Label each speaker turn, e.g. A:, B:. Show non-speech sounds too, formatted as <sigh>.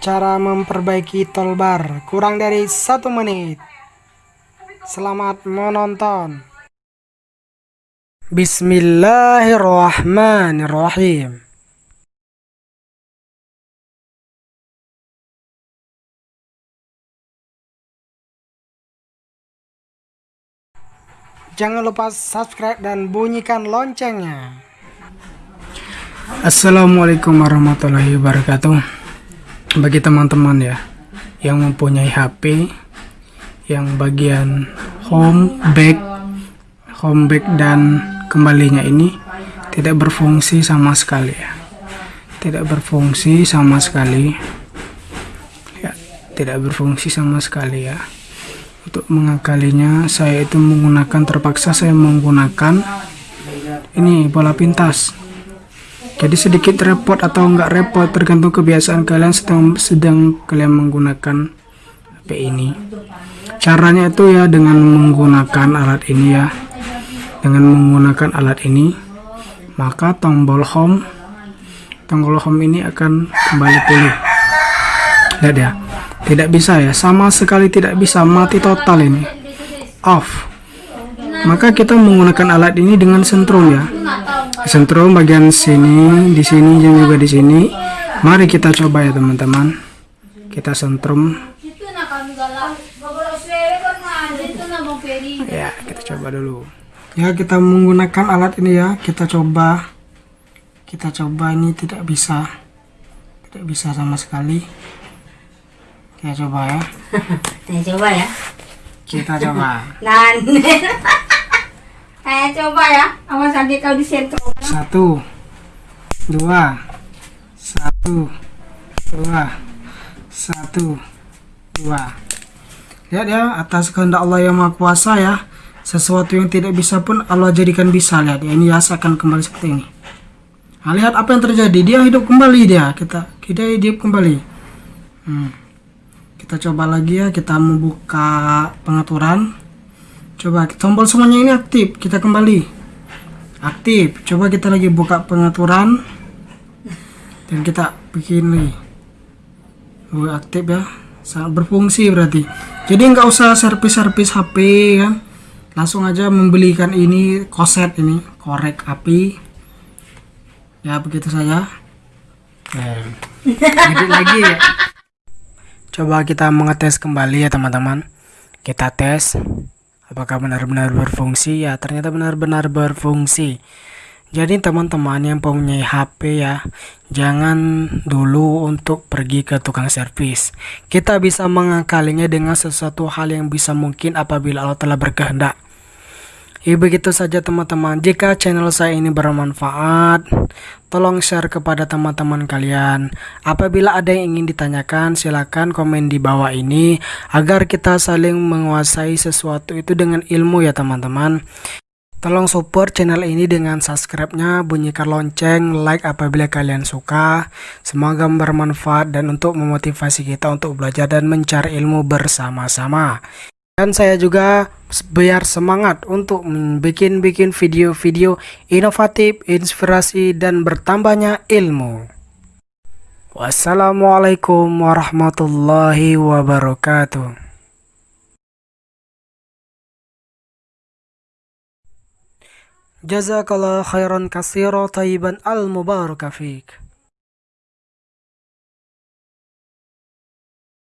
A: Cara memperbaiki tolbar kurang dari satu menit. Selamat menonton. Bismillahirrahmanirrahim. Jangan lupa subscribe dan bunyikan loncengnya. Assalamualaikum warahmatullahi wabarakatuh. Bagi teman-teman ya yang mempunyai HP yang bagian home, back, home back dan kembalinya ini tidak berfungsi sama sekali ya. Tidak berfungsi sama sekali. Ya, tidak berfungsi sama sekali ya untuk mengakalinya saya itu menggunakan terpaksa saya menggunakan ini bola pintas jadi sedikit repot atau enggak repot tergantung kebiasaan kalian sedang sedang kalian menggunakan HP ini caranya itu ya dengan menggunakan alat ini ya dengan menggunakan alat ini maka tombol home tombol home ini akan kembali pulih lihat ya tidak bisa ya, sama sekali tidak bisa, mati total ini. Off. Maka kita menggunakan alat ini dengan sentrum ya. Sentrum bagian sini, di sini dan juga di sini. Mari kita coba ya teman-teman. Kita sentrum. Ya, kita coba dulu. Ya, kita menggunakan alat ini ya. Kita coba. Kita coba ini tidak bisa. Tidak bisa sama sekali. Kita coba ya. <laughs>
B: Kita coba ya.
A: Kita coba. <laughs>
B: Nan. <laughs> Saya coba ya. Awas lagi kau di sentrum.
A: Satu, dua, satu, dua, satu, dua. Lihat ya, atas kehendak Allah yang Maha Kuasa ya. Sesuatu yang tidak bisa pun Allah jadikan bisa. Lihat ya, ini ya akan kembali seperti ini. Nah, lihat apa yang terjadi. Dia hidup kembali dia. Kita kita hidup kembali. Hmm kita coba lagi ya kita membuka pengaturan coba tombol semuanya ini aktif. Kita kembali. Aktif. Coba kita lagi buka pengaturan. Dan kita bikin lagi. Oh, aktif ya. Sangat berfungsi berarti. Jadi nggak usah servis-servis HP kan langsung aja membelikan ini koset ini korek api. Ya begitu saja. Nah, lagi ya. Coba kita mengetes kembali ya teman-teman. Kita tes apakah benar-benar berfungsi ya. Ternyata benar-benar berfungsi. Jadi teman-teman yang punya HP ya, jangan dulu untuk pergi ke tukang servis. Kita bisa mengakalinya dengan sesuatu hal yang bisa mungkin apabila Allah telah berkehendak. Ya begitu saja teman-teman. Jika channel saya ini bermanfaat, tolong share kepada teman-teman kalian. Apabila ada yang ingin ditanyakan, silakan komen di bawah ini agar kita saling menguasai sesuatu itu dengan ilmu ya teman-teman. Tolong support channel ini dengan subscribe-nya, bunyikan lonceng, like apabila kalian suka. Semoga bermanfaat dan untuk memotivasi kita untuk belajar dan mencari ilmu bersama-sama. Dan saya juga biar semangat untuk bikin-bikin video-video inovatif, inspirasi, dan bertambahnya ilmu. Wassalamualaikum warahmatullahi wabarakatuh. Jazakallah khairan kasiro tayyiban al mubarakafik.